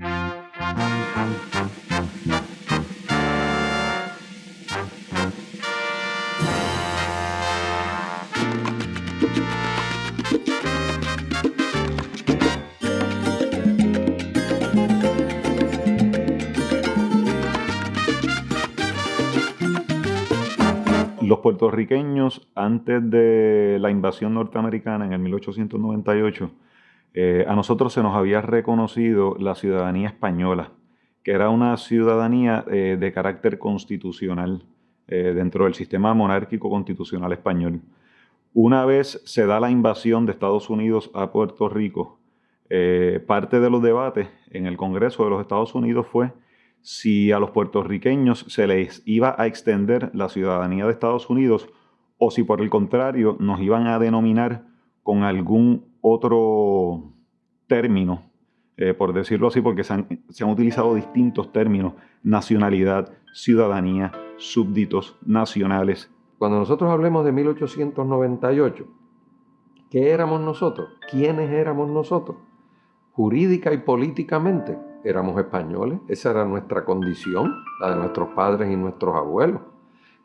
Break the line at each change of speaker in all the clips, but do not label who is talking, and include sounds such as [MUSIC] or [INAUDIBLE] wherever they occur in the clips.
Los puertorriqueños, antes de la invasión norteamericana en el 1898, eh, a nosotros se nos había reconocido la ciudadanía española, que era una ciudadanía eh, de carácter constitucional eh, dentro del sistema monárquico constitucional español. Una vez se da la invasión de Estados Unidos a Puerto Rico, parte de los debates en el Congreso de los Estados Unidos fue si a los puertorriqueños se les iba a extender la ciudadanía de Estados Unidos o si por el contrario nos iban a denominar con algún otro término, eh, por decirlo así, porque se han, se han utilizado distintos términos, nacionalidad, ciudadanía, súbditos, nacionales.
Cuando nosotros hablemos de 1898, ¿qué éramos nosotros? ¿Quiénes éramos nosotros? Jurídica y políticamente éramos españoles, esa era nuestra condición, la de nuestros padres y nuestros abuelos.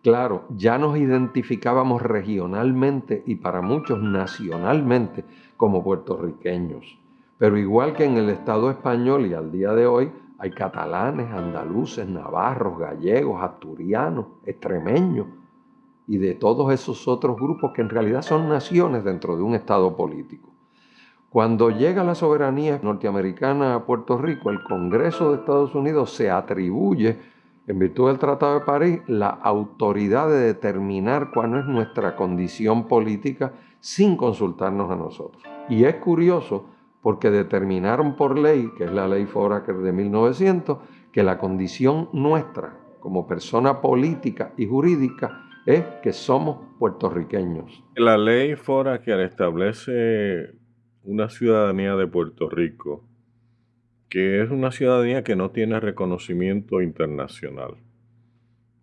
Claro, ya nos identificábamos regionalmente y para muchos nacionalmente como puertorriqueños. Pero igual que en el Estado español y al día de hoy, hay catalanes, andaluces, navarros, gallegos, asturianos, extremeños y de todos esos otros grupos que en realidad son naciones dentro de un Estado político. Cuando llega la soberanía norteamericana a Puerto Rico, el Congreso de Estados Unidos se atribuye, en virtud del Tratado de París, la autoridad de determinar cuál es nuestra condición política sin consultarnos a nosotros. Y es curioso porque determinaron por ley, que es la ley Foraker de 1900, que la condición nuestra como persona política y jurídica es que somos puertorriqueños.
La ley Foraker establece una ciudadanía de Puerto Rico, que es una ciudadanía que no tiene reconocimiento internacional.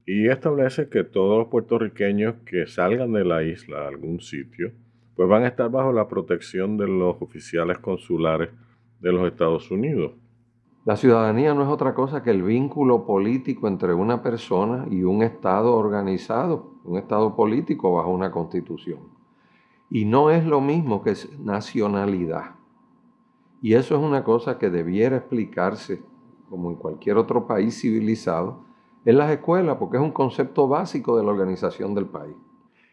Y establece que todos los puertorriqueños que salgan de la isla a algún sitio, pues van a estar bajo la protección de los oficiales consulares de los Estados Unidos.
La ciudadanía no es otra cosa que el vínculo político entre una persona y un Estado organizado, un Estado político bajo una constitución. Y no es lo mismo que nacionalidad. Y eso es una cosa que debiera explicarse, como en cualquier otro país civilizado, en las escuelas, porque es un concepto básico de la organización del país.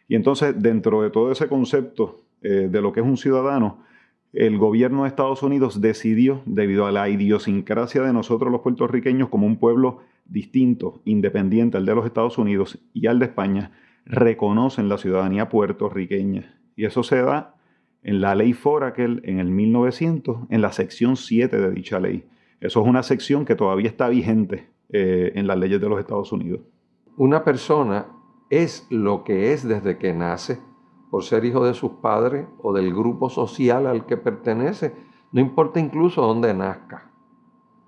Y entonces, dentro de todo ese concepto eh, de lo que es un ciudadano, el gobierno de Estados Unidos decidió, debido a la idiosincrasia de nosotros los puertorriqueños como un pueblo distinto, independiente al de los Estados Unidos y al de España, reconocen la ciudadanía puertorriqueña. Y eso se da en la ley Foraker en el 1900, en la sección 7 de dicha ley. Eso es una sección que todavía está vigente eh, en las leyes de los Estados Unidos.
Una persona es lo que es desde que nace, por ser hijo de sus padres o del grupo social al que pertenece, no importa incluso dónde nazca,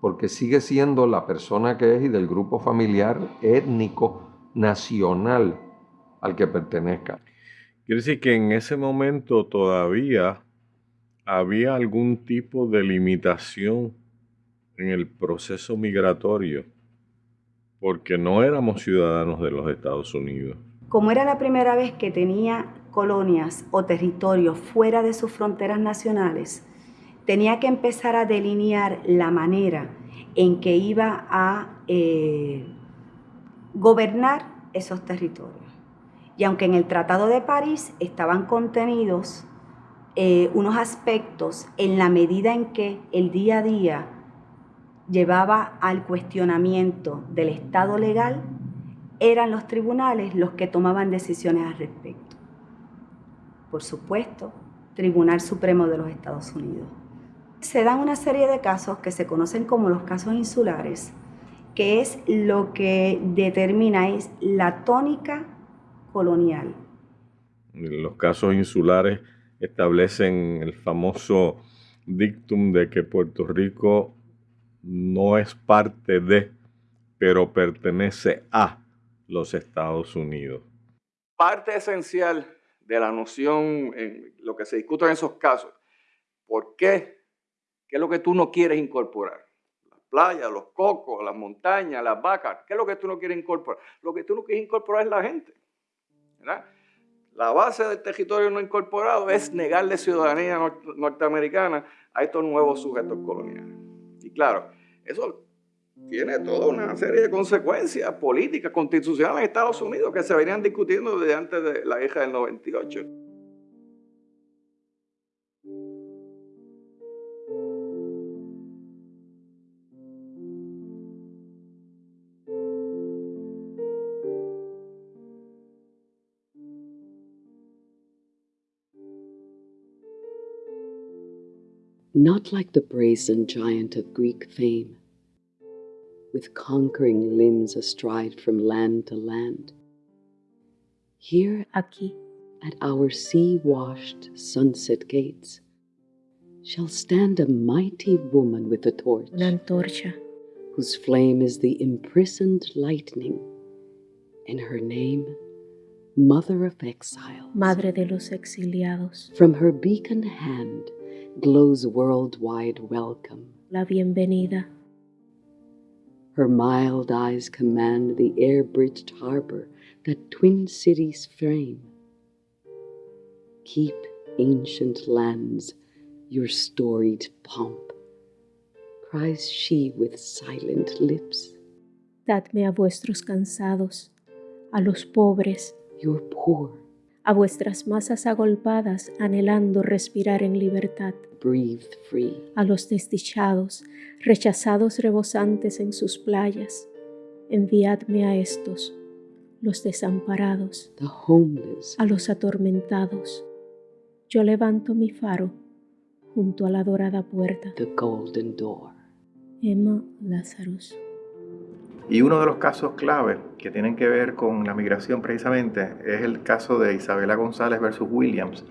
porque sigue siendo la persona que es y del grupo familiar, étnico, nacional al que pertenezca.
Quiere decir que en ese momento todavía había algún tipo de limitación en el proceso migratorio, porque no éramos ciudadanos de los Estados Unidos.
Como era la primera vez que tenía colonias o territorios fuera de sus fronteras nacionales, tenía que empezar a delinear la manera en que iba a eh, gobernar esos territorios. Y aunque en el Tratado de París estaban contenidos eh, unos aspectos en la medida en que el día a día llevaba al cuestionamiento del Estado legal, eran los tribunales los que tomaban decisiones al respecto. Por supuesto, Tribunal Supremo de los Estados Unidos. Se dan una serie de casos que se conocen como los casos insulares, que es lo que determina la tónica colonial.
Los casos insulares establecen el famoso dictum de que Puerto Rico no es parte de, pero pertenece a los Estados Unidos.
Parte esencial de la noción, en lo que se discute en esos casos, ¿por qué? ¿Qué es lo que tú no quieres incorporar? playas, los cocos, las montañas, las vacas. ¿Qué es lo que tú no quieres incorporar? Lo que tú no quieres incorporar es la gente. La base del territorio no incorporado es negarle ciudadanía norteamericana a estos nuevos sujetos coloniales. Y claro, eso tiene toda una serie de consecuencias políticas, constitucionales en Estados Unidos que se venían discutiendo desde antes de la guerra del 98.
Not like the brazen giant of Greek fame with conquering limbs astride from land to land. Here,
aquí,
at our sea washed sunset gates, shall stand a mighty woman with a torch, whose flame is the imprisoned lightning, and her name, Mother of Exiles.
Madre de los exiliados.
From her beacon hand glows worldwide welcome.
La bienvenida
her mild eyes command the air bridged harbor that twin cities frame. Keep, ancient lands, your storied pomp, cries she with silent lips.
Dadme a vuestros cansados, a los pobres,
your poor,
a vuestras masas agolpadas anhelando respirar en libertad
a
los desdichados, rechazados rebosantes en sus playas, enviadme a estos, los desamparados, a los atormentados. Yo levanto mi faro junto a la dorada puerta. Emma Lazarus.
Y uno de los casos clave que tienen que ver con la migración precisamente es el caso de Isabela González versus Williams,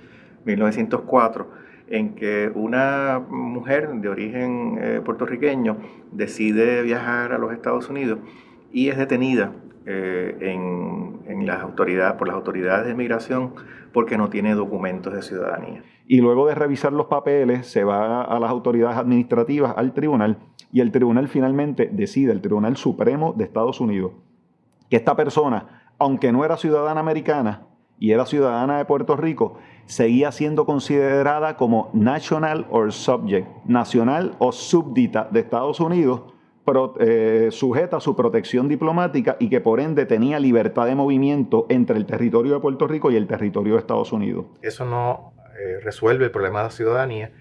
1904 en que una mujer de origen eh, puertorriqueño decide viajar a los Estados Unidos y es detenida eh, en, las autoridades, por las autoridades de migración porque no tiene documentos de ciudadanía.
Y luego de revisar los papeles, se va a las autoridades administrativas, al tribunal, y el tribunal finalmente decide, el Tribunal Supremo de Estados Unidos, que esta persona, aunque no era ciudadana americana y era ciudadana de Puerto Rico, seguía siendo considerada como national or subject, nacional o súbdita de Estados Unidos, eh, sujeta a su protección diplomática y que por ende tenía libertad de movimiento entre el territorio de Puerto Rico y el territorio de Estados Unidos.
Eso no eh, resuelve el problema de la ciudadanía,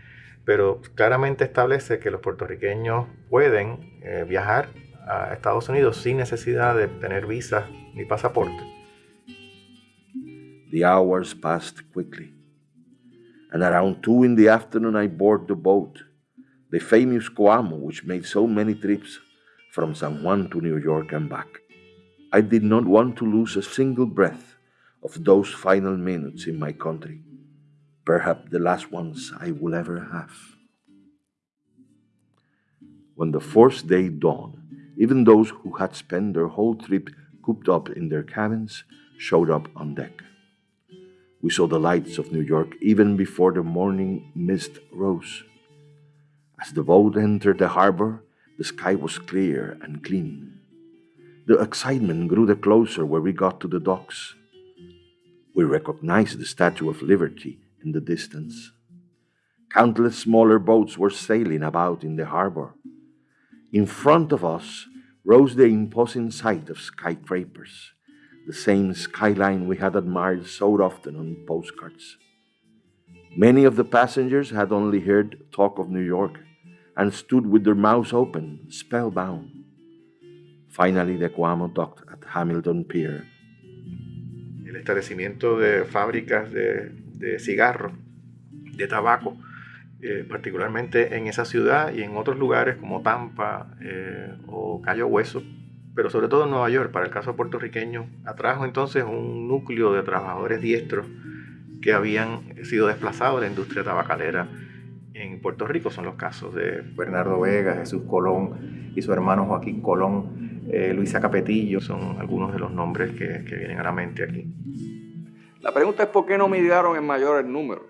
pero claramente establece que los puertorriqueños pueden eh, viajar a Estados Unidos sin necesidad de tener visa ni pasaporte.
The hours passed quickly. and around two in the afternoon I board the boat, the famous Coamo, which made so many trips from San Juan to New York and back. I did not want to lose a single breath of those final minutes in my country, perhaps the last ones I will ever have. When the fourth day dawned, even those who had spent their whole trip cooped up in their cabins showed up on deck. We saw the lights of New York even before the morning mist rose. As the boat entered the harbor, the sky was clear and clean. The excitement grew the closer where we got to the docks. We recognized the Statue of Liberty in the distance. Countless smaller boats were sailing about in the harbor. In front of us rose the imposing sight of skyscrapers the same skyline we had admired so often on postcards. Many of the passengers had only heard talk of New York and stood with their mouths open, spellbound. Finally, the Cuamo docked at Hamilton Pier.
El establecimiento de fábricas de, de cigarros, de tabaco, eh, particularmente en esa ciudad y en otros lugares como Tampa eh, o Cayo Hueso, pero sobre todo en Nueva York, para el caso puertorriqueño, atrajo entonces un núcleo de trabajadores diestros que habían sido desplazados de la industria tabacalera en Puerto Rico. Son los casos de Bernardo Vega, Jesús Colón y su hermano Joaquín Colón, eh, Luisa Capetillo, son algunos de los nombres que, que vienen a la mente aquí.
La pregunta es por qué no midieron en mayor el número.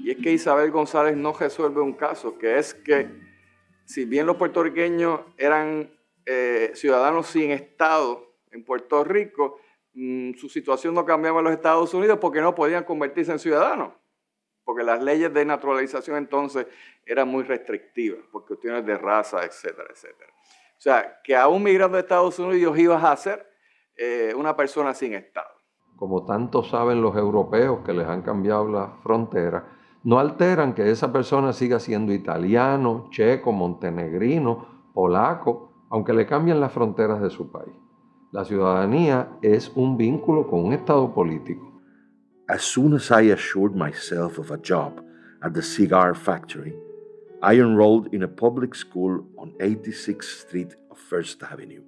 Y es que Isabel González no resuelve un caso, que es que si bien los puertorriqueños eran eh, ciudadanos sin Estado en Puerto Rico, mm, su situación no cambiaba en los Estados Unidos porque no podían convertirse en ciudadanos, porque las leyes de naturalización entonces eran muy restrictivas, por cuestiones de raza, etcétera, etcétera. O sea, que aún migrando a Estados Unidos ibas a ser eh, una persona sin Estado.
Como tanto saben los europeos que les han cambiado la frontera, no alteran que esa persona siga siendo italiano, checo, montenegrino, polaco, aunque le cambien las fronteras de su país. La ciudadanía es un vínculo con un Estado político.
As soon as I assured myself of a job at the cigar factory, I enrolled in a public school on 86th Street of First Avenue.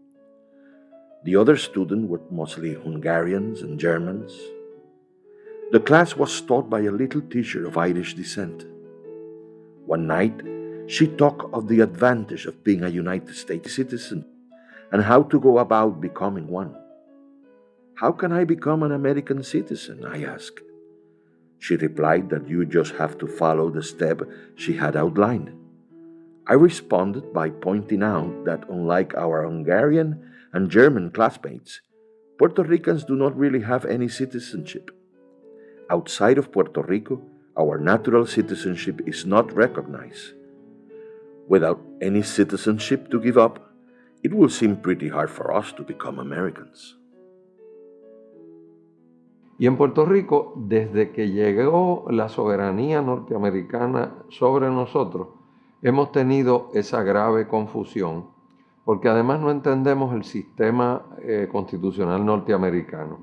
The other students were mostly Hungarians and Germans. The class was taught by a little teacher of Irish descent. One night, she talked of the advantage of being a United States citizen and how to go about becoming one. How can I become an American citizen? I asked. She replied that you just have to follow the step she had outlined. I responded by pointing out that unlike our Hungarian and German classmates, Puerto Ricans do not really have any citizenship. Outside of Puerto Rico, our natural citizenship is not recognized. Without any citizenship to give up, it will seem pretty hard for us to become Americans.
Y en Puerto Rico, desde que llegó la soberanía norteamericana sobre nosotros, hemos tenido esa grave confusión, porque además no entendemos el sistema eh, constitucional norteamericano.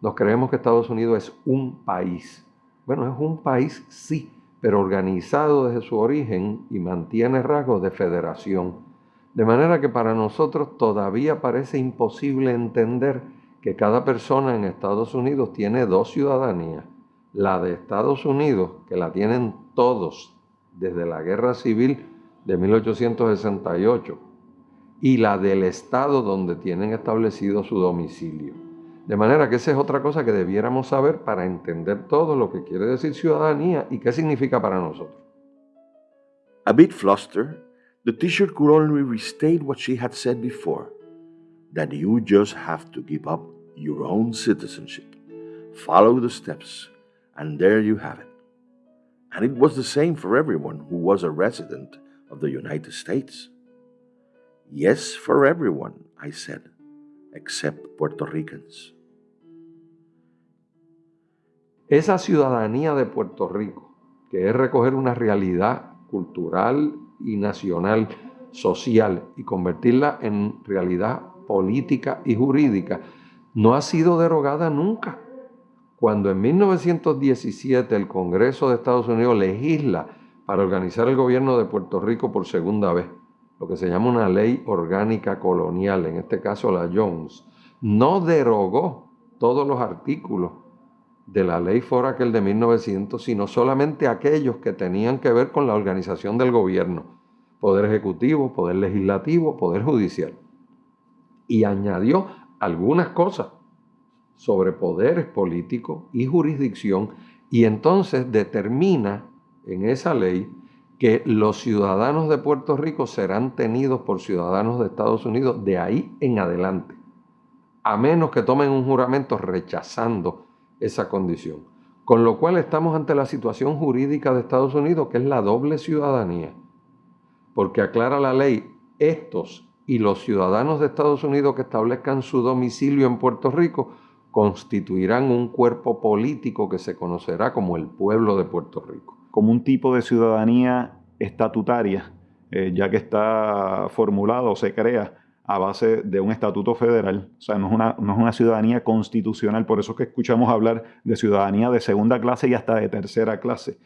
Nos creemos que Estados Unidos es un país. Bueno, es un país, sí, pero organizado desde su origen y mantiene rasgos de federación. De manera que para nosotros todavía parece imposible entender que cada persona en Estados Unidos tiene dos ciudadanías. La de Estados Unidos, que la tienen todos desde la Guerra Civil de 1868, y la del Estado donde tienen establecido su domicilio. De manera que esa es otra cosa que debiéramos saber para entender todo lo que quiere decir ciudadanía y qué significa para nosotros.
A bit flustered, the teacher could only restate what she had said before, that you just have to give up your own citizenship. Follow the steps, and there you have it. And it was the same for everyone who was a resident of the United States. Yes, for everyone, I said, except Puerto Ricans.
Esa ciudadanía de Puerto Rico, que es recoger una realidad cultural y nacional, social, y convertirla en realidad política y jurídica, no ha sido derogada nunca. Cuando en 1917 el Congreso de Estados Unidos legisla para organizar el gobierno de Puerto Rico por segunda vez, lo que se llama una ley orgánica colonial, en este caso la Jones, no derogó todos los artículos de la ley Foraker de 1900, sino solamente aquellos que tenían que ver con la organización del gobierno, poder ejecutivo, poder legislativo, poder judicial. Y añadió algunas cosas sobre poderes políticos y jurisdicción y entonces determina en esa ley que los ciudadanos de Puerto Rico serán tenidos por ciudadanos de Estados Unidos de ahí en adelante, a menos que tomen un juramento rechazando esa condición. Con lo cual estamos ante la situación jurídica de Estados Unidos, que es la doble ciudadanía, porque aclara la ley, estos y los ciudadanos de Estados Unidos que establezcan su domicilio en Puerto Rico constituirán un cuerpo político que se conocerá como el pueblo de Puerto Rico.
Como un tipo de ciudadanía estatutaria, eh, ya que está formulado o se crea a base de un estatuto federal, o sea, no es, una, no es una ciudadanía constitucional, por eso es que escuchamos hablar de ciudadanía de segunda clase y hasta de tercera clase.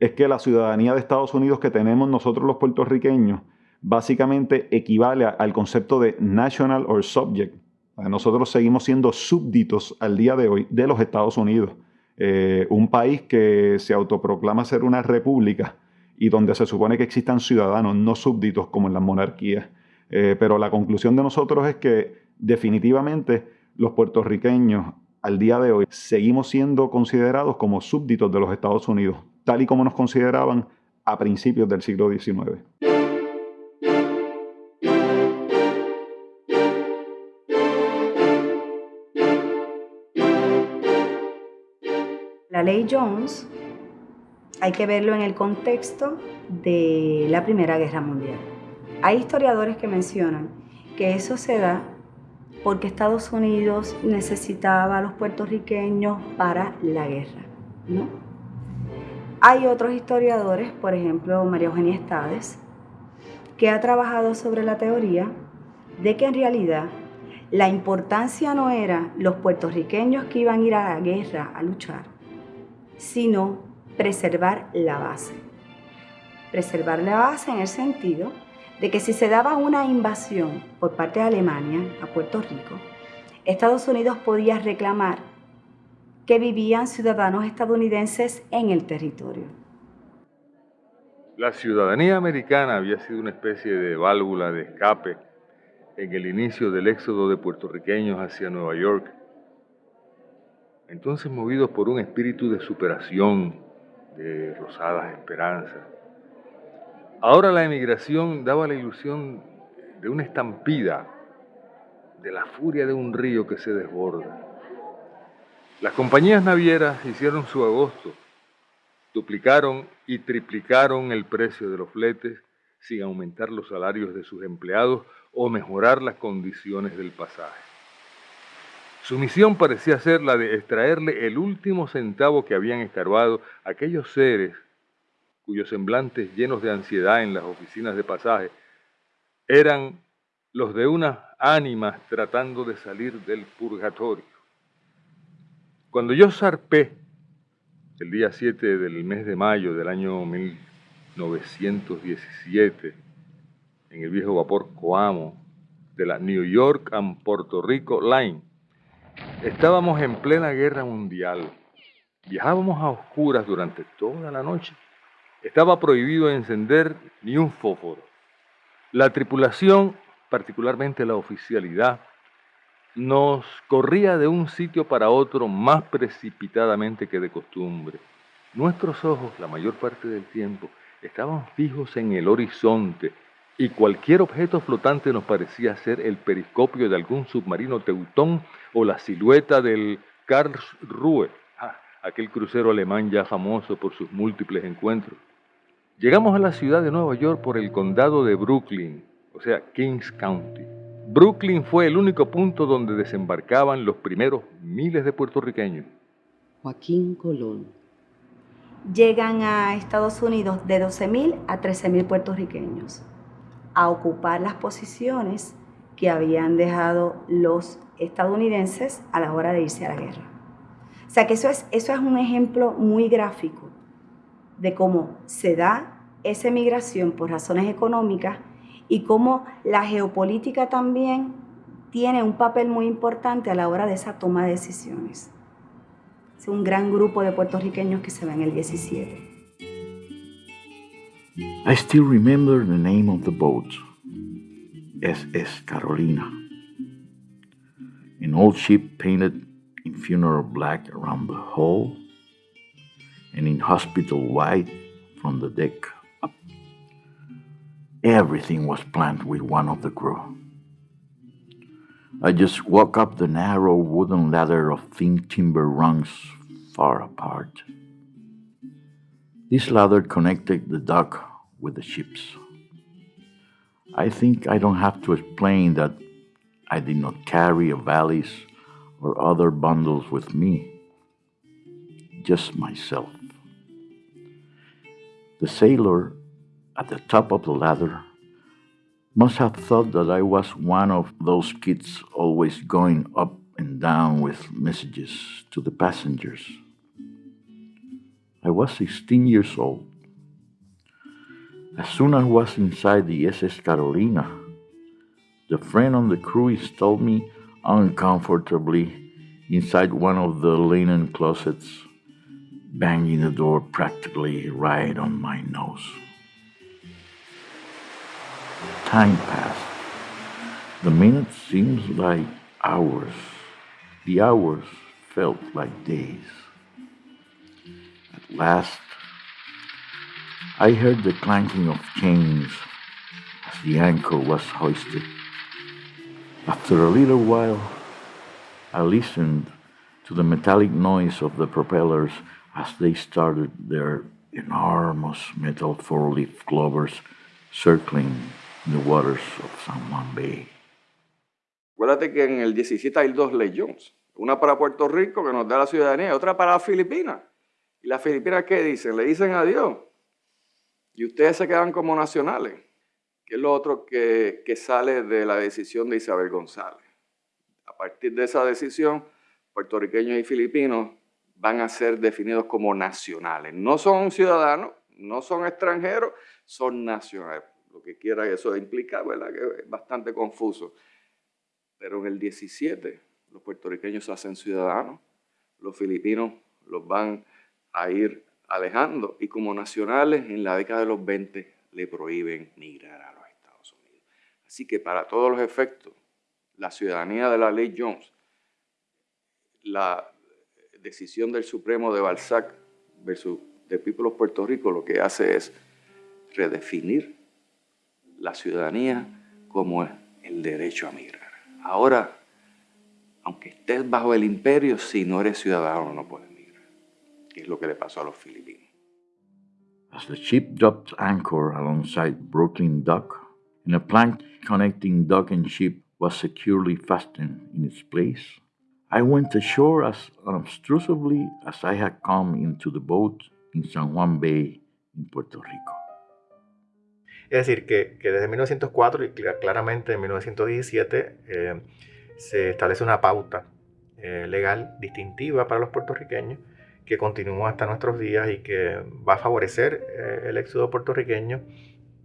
Es que la ciudadanía de Estados Unidos que tenemos nosotros los puertorriqueños, básicamente equivale al concepto de national or subject. Nosotros seguimos siendo súbditos al día de hoy de los Estados Unidos, eh, un país que se autoproclama ser una república y donde se supone que existan ciudadanos, no súbditos como en las monarquías. Eh, pero la conclusión de nosotros es que definitivamente los puertorriqueños al día de hoy seguimos siendo considerados como súbditos de los Estados Unidos, tal y como nos consideraban a principios del siglo XIX.
Ley Jones hay que verlo en el contexto de la Primera Guerra Mundial. Hay historiadores que mencionan que eso se da porque Estados Unidos necesitaba a los puertorriqueños para la guerra, ¿no? Hay otros historiadores, por ejemplo María Eugenia Estades, que ha trabajado sobre la teoría de que en realidad la importancia no era los puertorriqueños que iban a ir a la guerra a luchar, sino preservar la base. Preservar la base en el sentido de que si se daba una invasión por parte de Alemania a Puerto Rico, Estados Unidos podía reclamar que vivían ciudadanos estadounidenses en el territorio.
La ciudadanía americana había sido una especie de válvula de escape en el inicio del éxodo de puertorriqueños hacia Nueva York. Entonces movidos por un espíritu de superación, de rosadas esperanzas, Ahora la emigración daba la ilusión de una estampida, de la furia de un río que se desborda. Las compañías navieras hicieron su agosto, duplicaron y triplicaron el precio de los fletes sin aumentar los salarios de sus empleados o mejorar las condiciones del pasaje. Su misión parecía ser la de extraerle el último centavo que habían escarbado aquellos seres cuyos semblantes llenos de ansiedad en las oficinas de pasaje eran los de unas ánimas tratando de salir del purgatorio. Cuando yo zarpé el día 7 del mes de mayo del año 1917 en el viejo vapor Coamo de la New York and Puerto Rico Line, estábamos en plena guerra mundial. Viajábamos a oscuras durante toda la noche estaba prohibido encender ni un fósforo. La tripulación, particularmente la oficialidad, nos corría de un sitio para otro más precipitadamente que de costumbre. Nuestros ojos, la mayor parte del tiempo, estaban fijos en el horizonte y cualquier objeto flotante nos parecía ser el periscopio de algún submarino teutón o la silueta del Karlsruhe, aquel crucero alemán ya famoso por sus múltiples encuentros. Llegamos a la ciudad de Nueva York por el condado de Brooklyn, o sea, Kings County. Brooklyn fue el único punto donde desembarcaban los primeros miles de puertorriqueños.
Joaquín Colón.
Llegan a Estados Unidos de 12.000 a 13.000 puertorriqueños a ocupar las posiciones que habían dejado los estadounidenses a la hora de irse a la guerra. O sea que eso es, eso es un ejemplo muy gráfico de cómo se da esa migración por razones económicas y cómo la geopolítica también tiene un papel muy importante a la hora de esa toma de decisiones. Es un gran grupo de puertorriqueños que se va en el 17.
I still remember the name of the boat, SS Carolina. An old ship painted in funeral black around the hull and in hospital white from the deck up. Everything was planned with one of the crew. I just walk up the narrow wooden ladder of thin timber rungs far apart. This ladder connected the dock with the ships. I think I don't have to explain that I did not carry a valise or other bundles with me, just myself. The sailor at the top of the ladder must have thought that I was one of those kids always going up and down with messages to the passengers. I was 16 years old. As soon as I was inside the SS Carolina, the friend on the crew installed me uncomfortably inside one of the linen closets banging the door practically right on my nose. Time passed. The minutes seemed like hours. The hours felt like days. Last, I heard the clanking of chains as the anchor was hoisted. After a little while, I listened to the metallic noise of the propellers
as they started their enormous metal four-leaf clovers circling the waters of San Juan Bay.
Acuérdate que en el 17 hay dos leyes, una para Puerto Rico que nos da la ciudadanía y otra para Filipinas. ¿Y las Filipinas qué dicen? Le dicen adiós. Y ustedes se quedan como nacionales, que es lo otro que, que sale de la decisión de Isabel González. A partir de esa decisión, puertorriqueños y filipinos van a ser definidos como nacionales. No son ciudadanos, no son extranjeros, son nacionales. Lo que quiera eso implica, ¿verdad? Que es bastante confuso. Pero en el 17 los puertorriqueños se hacen ciudadanos, los filipinos los van a ir alejando y como nacionales en la década de los 20 le prohíben migrar a los Estados Unidos. Así que para todos los efectos, la ciudadanía de la ley Jones, la decisión del Supremo de Balzac versus de People Puerto Rico lo que hace es redefinir la ciudadanía como el derecho a migrar. Ahora, aunque estés bajo el imperio, si no eres ciudadano no puedes que es lo que le pasó a los filipinos.
As the ship dropped anchor alongside Brooklyn Dock, and a plank connecting dock and ship was securely fastened in its place, I went ashore as unobtrusively as I had come into the boat in San Juan Bay, in Puerto Rico.
Es decir, que, que desde 1904 y claramente en 1917 eh, se establece una pauta eh, legal distintiva para los puertorriqueños que continúa hasta nuestros días y que va a favorecer eh, el éxodo puertorriqueño,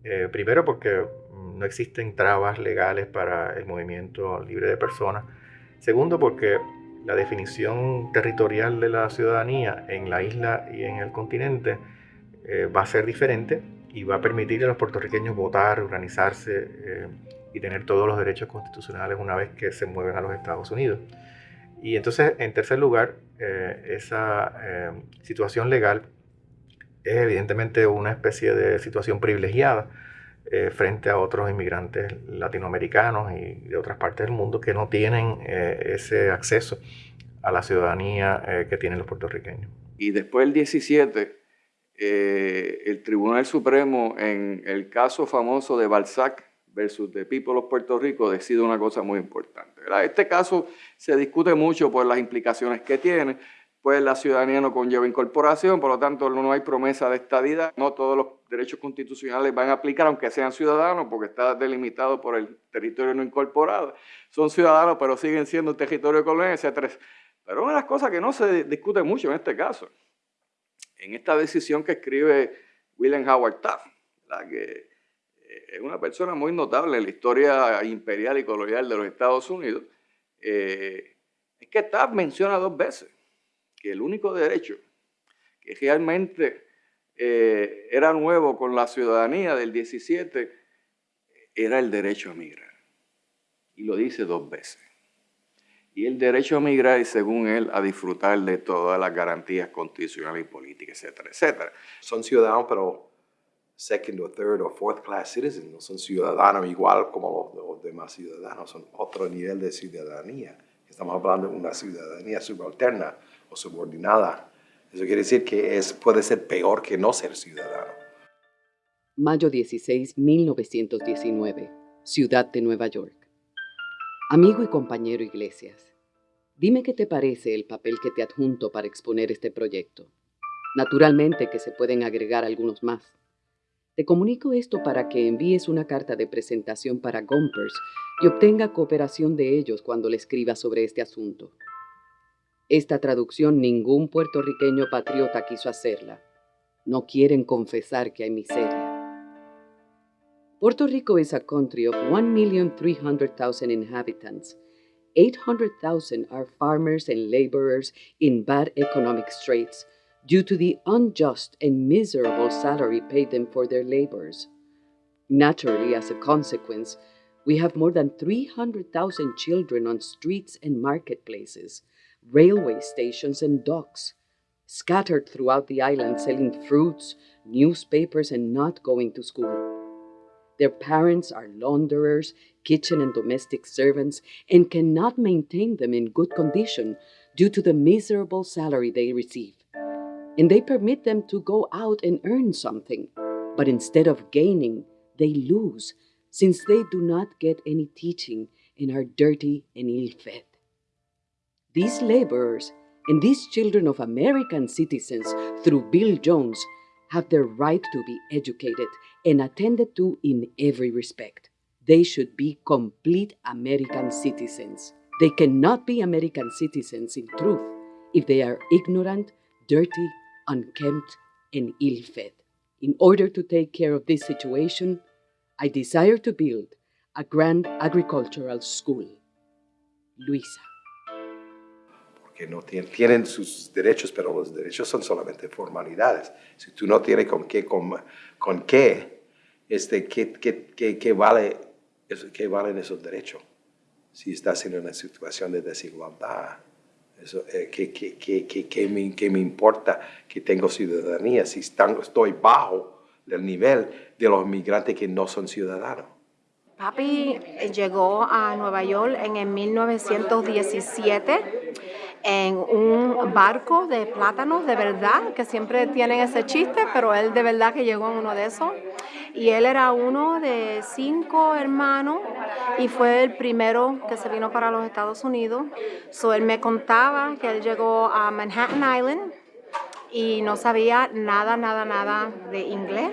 eh, primero porque no existen trabas legales para el movimiento libre de personas, segundo porque la definición territorial de la ciudadanía en la isla y en el continente va a ser diferente y va a permitir a los puertorriqueños votar, organizarse y tener todos los derechos constitucionales una vez que se mueven a los Estados Unidos. Y entonces, en tercer lugar, eh, esa eh, situación legal es evidentemente una especie de situación privilegiada eh, frente a otros inmigrantes latinoamericanos y de otras partes del mundo que no tienen ese acceso a la ciudadanía que tienen los puertorriqueños.
Y después del 17, el Tribunal Supremo, en el caso famoso de Balzac, versus The People of Puerto Rico decide una cosa muy importante. Este caso se discute mucho por las implicaciones que tiene, pues la ciudadanía no conlleva incorporación, por lo tanto no hay promesa de estadidad, no todos los derechos constitucionales van a aplicar aunque sean ciudadanos, porque está delimitado por el territorio no incorporado. Son ciudadanos, pero siguen siendo un territorio colonial, etc. Pero una de las cosas que no se discute mucho en este caso, en esta decisión que escribe William Howard Taft, la que es una persona muy notable en la historia imperial y colonial de los Estados Unidos, eh, es que Taft menciona dos veces que el único derecho que realmente eh, era nuevo con la ciudadanía del 17 era el derecho a migrar. Y lo dice dos veces. Y el derecho a migrar según él a disfrutar de todas las garantías constitucionales y políticas, etcétera, etcétera.
Son ciudadanos, pero second o third o fourth class citizens, no son ciudadanos igual como los, demás ciudadanos, son otro nivel de ciudadanía. Estamos hablando de una ciudadanía subalterna o subordinada. Eso quiere decir que es, puede ser peor que no ser ciudadano.
Mayo 16, 1919, Ciudad de Nueva York. Amigo y compañero Iglesias, dime qué te parece el papel que te adjunto para exponer este proyecto. Naturalmente que se pueden agregar algunos más. Te comunico esto para que envíes una carta de presentación para Gompers y obtenga cooperación de ellos cuando le escribas sobre este asunto. Esta traducción ningún puertorriqueño patriota quiso hacerla. No quieren confesar que hay miseria. Puerto Rico is a country of 1,300,000 inhabitants. 800,000 are farmers and laborers in bad economic straits due to the unjust and miserable salary paid them for their labors. Naturally, as a consequence, we have more than 300,000 children on streets and marketplaces, railway stations, and docks, scattered throughout the island selling fruits, newspapers, and not going to school. Their parents are launderers, kitchen and domestic servants, and cannot maintain them in good condition due to the miserable salary they receive. And they permit them to go out and earn something. But instead of gaining, they lose, since they do not get any teaching and are dirty and ill fed. These laborers and these children of American citizens, through Bill Jones, have the right to be educated and attended to in every respect. They should be complete American citizens. They cannot be American citizens in truth if they are ignorant, dirty, unkempt, and ill fed. In order to take care of this situation, I desire to build a grand agricultural school. Luisa.
Porque no tienen, sus derechos, pero los derechos son solamente formalidades. Si tú no tienes con qué, con, con qué, este, ¿qué, qué, qué, qué vale, qué valen esos derechos? Si estás en una situación de desigualdad, eso, eh, ¿qué, qué, qué, qué, me, ¿qué, me, importa que tengo ciudadanía si están, estoy bajo el nivel de los migrantes que no son ciudadanos?
Papi llegó a Nueva York en el 1917 en un barco de plátanos, de verdad, que siempre tienen ese chiste, pero él de verdad que llegó en uno de esos. Y él era uno de cinco hermanos y fue el primero que se vino para los Estados Unidos. So, él me contaba que él llegó a Manhattan Island y no sabía nada, nada, nada de inglés.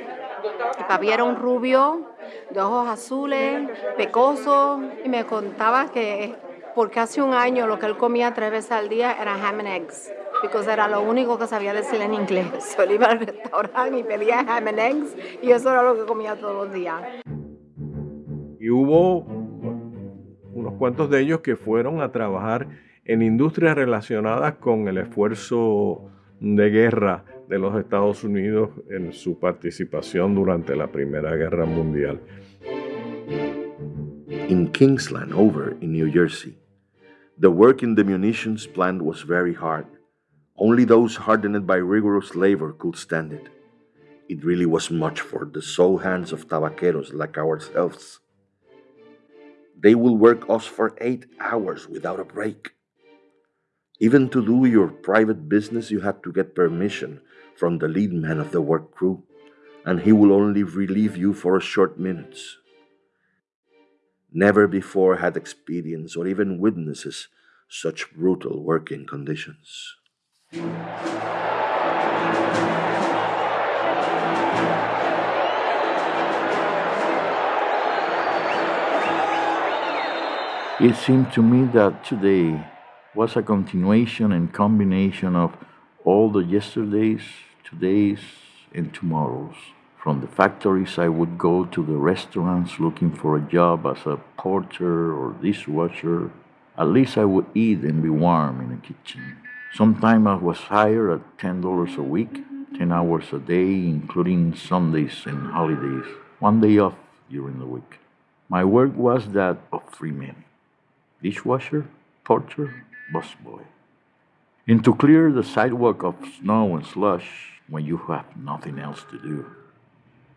Y papi era un rubio de ojos azules, pecoso, y me contaba que porque hace un año lo que él comía tres veces al día era ham and eggs, porque era lo único que sabía decir en inglés. [LAUGHS] Solo iba al restaurante y pedía ham and eggs y eso era lo que comía todos los días.
Y hubo unos cuantos de ellos que fueron a trabajar en industrias relacionadas con el esfuerzo de guerra de los Estados Unidos en su participación durante la Primera Guerra Mundial.
In Kingsland, over in New Jersey, The work in the munitions plant was very hard. Only those hardened by rigorous labor could stand it. It really was much for the sole hands of tabaqueros like ourselves. They will work us for eight hours without a break. Even to do your private business, you had to get permission from the lead man of the work crew, and he will only relieve you for a short minutes. Never before had experience or even witnesses such brutal working conditions.
It seemed to me that today was a continuation and combination of all the yesterdays, todays, and tomorrows. From the factories, I would go to the restaurants looking for a job as a porter or dishwasher. At least I would eat and be warm in the kitchen. Sometimes I was hired at $10 a week, 10 hours a day, including Sundays and holidays, one day off during the week. My work was that of three men dishwasher, porter, busboy. And to clear the sidewalk of snow and slush when you have nothing else to do.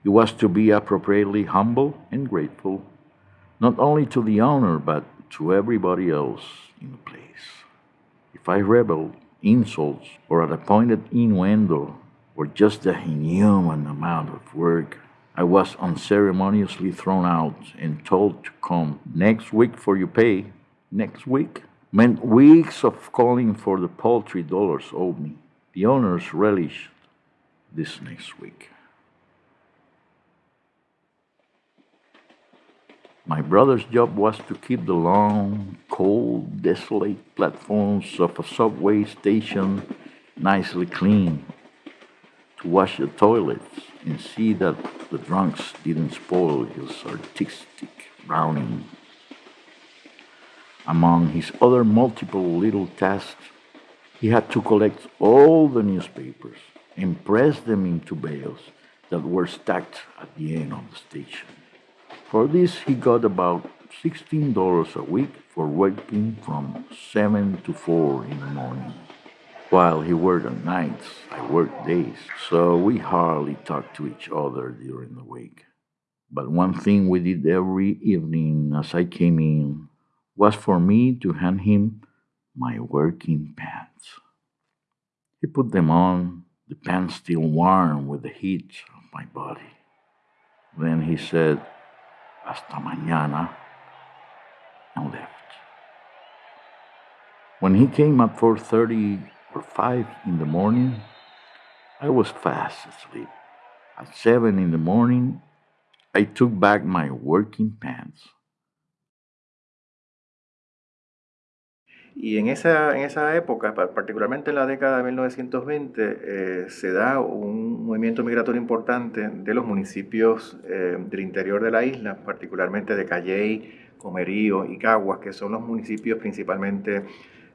He was to be appropriately humble and grateful, not only to the owner, but to everybody else in the place. If I rebelled, insults, or at a pointed innuendo, or just the inhuman amount of work, I was unceremoniously thrown out and told to come next week for your pay. Next week meant weeks of calling for the paltry dollars owed me. The owners relished this next week. My brother's job was to keep the long, cold, desolate platforms of a subway station nicely clean, to wash the toilets and see that the drunks didn't spoil his artistic browning. Among his other multiple little tasks, he had to collect all the newspapers and press them into bales that were stacked at the end of the station. For this, he got about $16 a week for working from 7 to 4 in the morning. While he worked on nights, I worked days, so we hardly talked to each other during the week. But one thing we did every evening as I came in was for me to hand him my working pants. He put them on, the pants still warm with the heat of my body. Then he said, Hasta mañana, and left. When he came at 4.30 or 5 in the morning, I was fast asleep. At 7 in the morning, I took back my working pants.
Y en esa, en esa época, particularmente en la década de 1920, eh, se da un movimiento migratorio importante de los municipios eh, del interior de la isla, particularmente de Calley, Comerío y Caguas, que son los municipios principalmente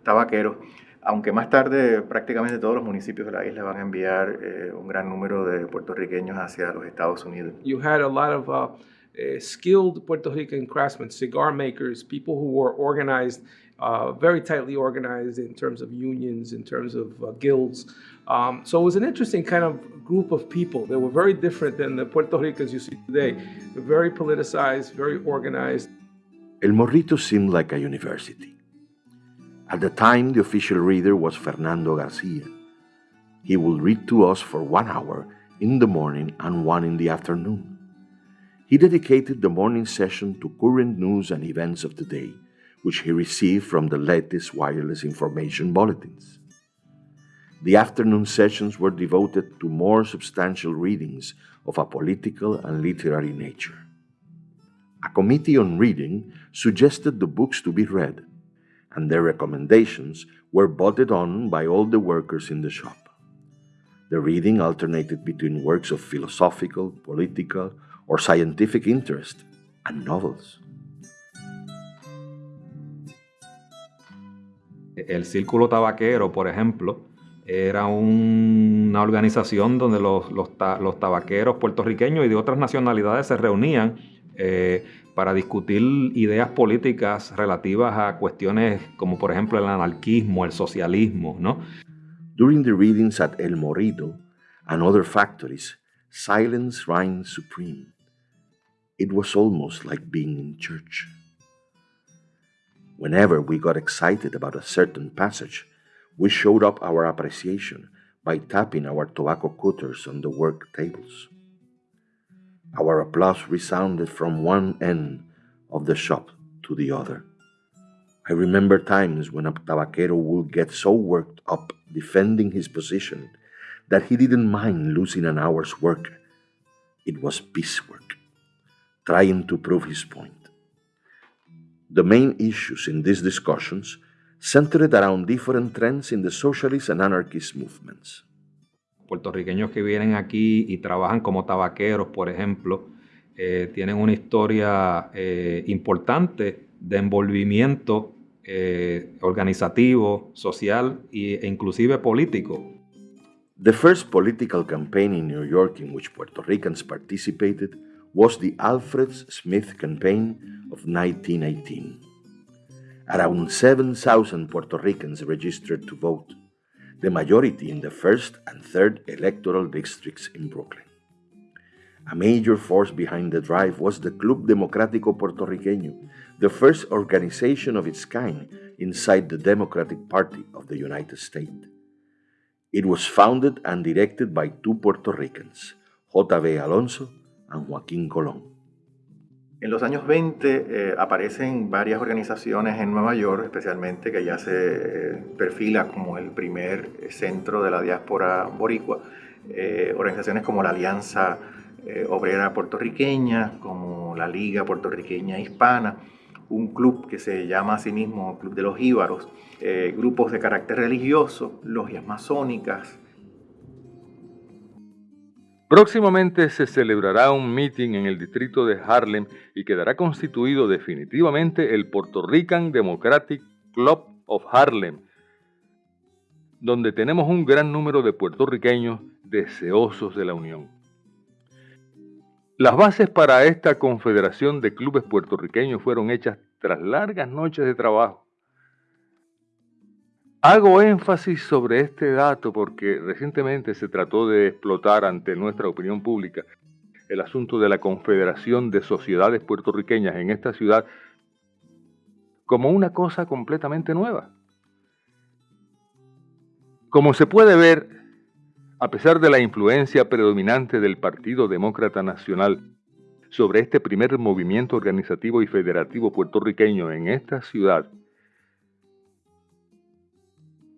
tabaqueros, aunque más tarde prácticamente todos los municipios de la isla van a enviar eh, un gran número de puertorriqueños hacia los Estados Unidos.
You had a lot of uh, uh, skilled Puerto Rican craftsmen, cigar makers, people who were organized, uh, very tightly organized in terms of unions, in terms of uh, guilds. Um, so it was an interesting kind of group of people. They were very different than the Puerto Ricans you see today. They're very politicized, very organized.
El Morrito seemed like a university. At the time, the official reader was Fernando Garcia. He would read to us for one hour in the morning and one in the afternoon. He dedicated the morning session to current news and events of the day, which he received from the latest wireless information bulletins. The afternoon sessions were devoted to more substantial readings of a political and literary nature. A committee on reading suggested the books to be read, and their recommendations were voted on by all the workers in the shop. The reading alternated between works of philosophical, political, or scientific interest and novels.
El Círculo Tabaquero, por ejemplo, era un, una organización donde los, los, ta, los, tabaqueros puertorriqueños y de otras nacionalidades se reunían eh, para discutir ideas políticas relativas a cuestiones como por ejemplo el anarquismo, el socialismo, ¿no?
During the readings at El Morito and other factories, silence reigned supreme. It was almost like being in church. Whenever we got excited about a certain passage, we showed up our appreciation by tapping our tobacco cutters on the work tables. Our applause resounded from one end of the shop to the other. I remember times when a tabaquero would get so worked up defending his position that he didn't mind losing an hour's work. It was piecework, trying to prove his point. The main issues in these discussions centered around different trends in the socialist and anarchist movements.
puertorriqueños que vienen aquí y trabajan como tabaqueros, por ejemplo, eh, tienen una historia eh, importante de envolvimiento eh, organizativo, social e inclusive político.
The first political campaign in New York in which Puerto Ricans participated was the Alfred Smith campaign of 1918. Around 7,000 Puerto Ricans registered to vote the majority in the first and third electoral districts in Brooklyn. A major force behind the drive was the Club Democrático Puertorriqueño, the first organization of its kind inside the Democratic Party of the United States. It was founded and directed by two Puerto Ricans, J.B. Alonso and Joaquín Colón.
En los años 20 eh, aparecen varias organizaciones en Nueva York, especialmente que ya se eh, perfila como el primer centro de la diáspora boricua. Eh, organizaciones como la Alianza eh, Obrera Puertorriqueña, como la Liga Puertorriqueña Hispana, un club que se llama a sí mismo Club de los Íbaros, eh, grupos de carácter religioso, logias masónicas,
Próximamente se celebrará un meeting en el distrito de Harlem y quedará constituido definitivamente el Puerto Rican Democratic Club of Harlem, donde tenemos un gran número de puertorriqueños deseosos de la unión. Las bases para esta confederación de clubes puertorriqueños fueron hechas tras largas noches de trabajo. Hago énfasis sobre este dato porque recientemente se trató de explotar ante nuestra opinión pública el asunto de la Confederación de Sociedades Puertorriqueñas en esta ciudad como una cosa completamente nueva. Como se puede ver,
A pesar de la influencia predominante del Partido Demócrata Nacional sobre este primer movimiento organizativo y federativo puertorriqueño en esta ciudad,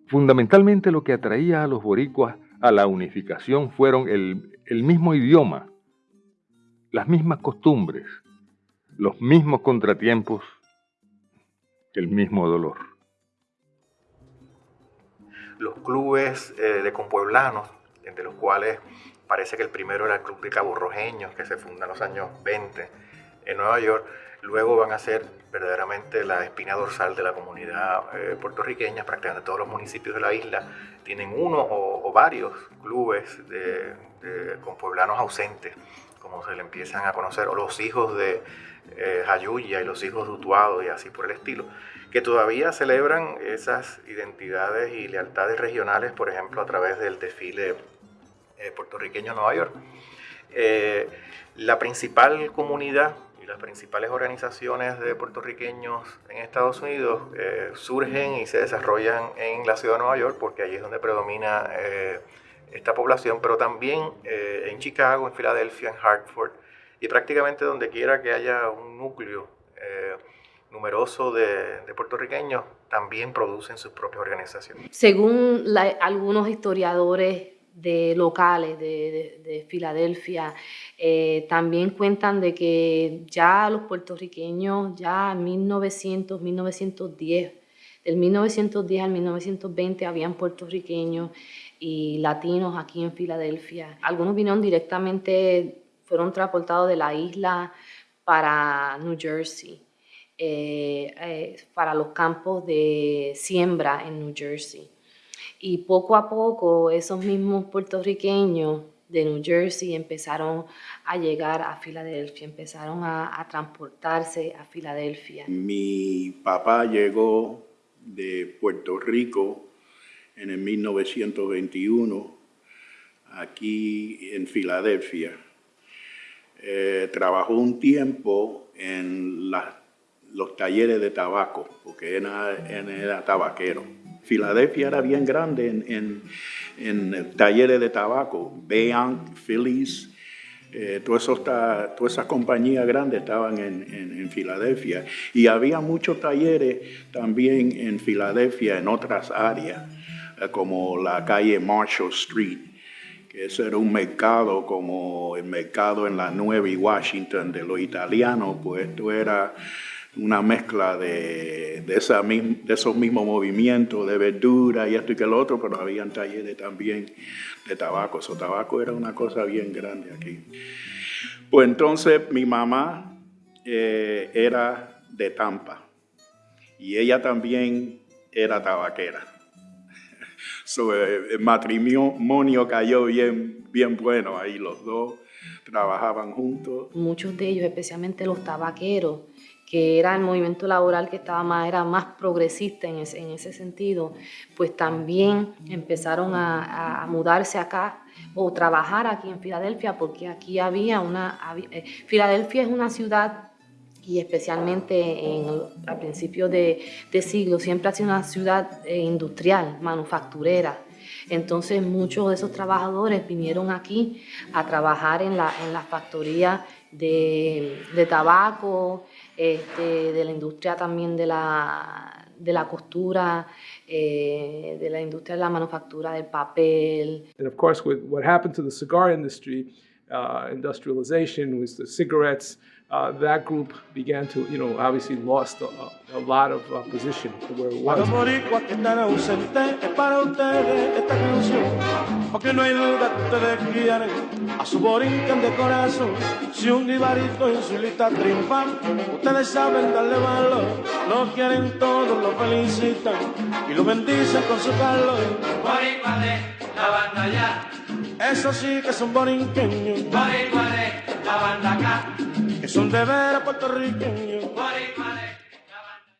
fundamentalmente lo que atraía a los boricuas a la unificación fueron el, mismo idioma, las mismas costumbres, los mismos contratiempos, el mismo dolor.
Los clubes eh, de compueblanos, entre los cuales parece que el primero era el Club de Cabo Rojeños, que se funda en los años 20 en Nueva York, luego van a ser verdaderamente la espina dorsal de la comunidad eh, puertorriqueña, prácticamente todos los municipios de la isla tienen uno o, varios clubes de, de, con pueblanos ausentes, como se le empiezan a conocer, o los hijos de eh, Jayuya y los hijos de Utuado y así por el estilo, que todavía celebran esas identidades y lealtades regionales, por ejemplo, a través del desfile eh, puertorriqueño en Nueva York. Eh, la principal comunidad y las principales organizaciones de puertorriqueños en Estados Unidos eh, surgen y se desarrollan en la ciudad de Nueva York porque allí es donde predomina esta población, pero también en Chicago, en Filadelfia, en Hartford y prácticamente donde quiera que haya un núcleo numeroso de, puertorriqueños, también producen sus propias organizaciones.
Según algunos historiadores de locales de, Filadelfia. Eh, también cuentan de que ya los puertorriqueños, ya en 1900, 1910, del 1910 al 1920 habían puertorriqueños y latinos aquí en Filadelfia. Algunos vinieron directamente, fueron transportados de la isla para New Jersey. Eh, eh, para los campos de siembra en New Jersey. Y poco a poco esos mismos puertorriqueños de New Jersey empezaron a llegar a Filadelfia, empezaron a, transportarse a Filadelfia.
Mi papá llegó de Puerto Rico en el 1921 aquí en Filadelfia. Eh, trabajó un tiempo en los talleres de tabaco, porque era tabaquero Filadelfia era bien grande en, en, talleres de tabaco, Beank, Phillies, eh, todas, esas compañías grandes estaban en, en, Filadelfia. Y había muchos talleres también en Filadelfia en otras áreas, eh, como la calle Marshall Street, que ese era un mercado como el mercado en la Nueva y Washington de los italianos, pues esto era una mezcla de, esos mismos movimientos de verdura y esto y que lo otro, pero habían talleres también de tabaco. Eso tabaco era una cosa bien grande aquí. Pues entonces mi mamá eh, era de Tampa y ella también era tabaquera. [LAUGHS] So, el matrimonio cayó bien, bien bueno ahí, los dos trabajaban juntos.
Muchos de ellos, especialmente los tabaqueros, que era el movimiento laboral que estaba más, era más progresista en ese, en ese sentido, pues también empezaron a, mudarse acá o trabajar aquí en Filadelfia, porque aquí había una... Eh, Filadelfia es una ciudad y especialmente en, a principios de, siglo, siempre ha sido una ciudad eh, industrial, manufacturera. Entonces muchos de esos trabajadores vinieron aquí a trabajar en la, en la factoría de, de tabaco, este, de la industria también de la, de la costura, eh, de la industria de la manufactura del papel.
And of course, with what happened to the cigar industry, uh, industrialization with the cigarettes, uh, that group began to, you know, obviously lost a, a lot of uh, position to where it was. a su borinquen de corazón. Si un guibarito en su lista triunfan, ustedes saben darle valor, lo quieren todos, lo felicitan y lo bendicen con su calor. Boricua de la banda ya. Eso sí que son borinqueños. Boricua de la banda acá. Que son de veras puertorriqueños.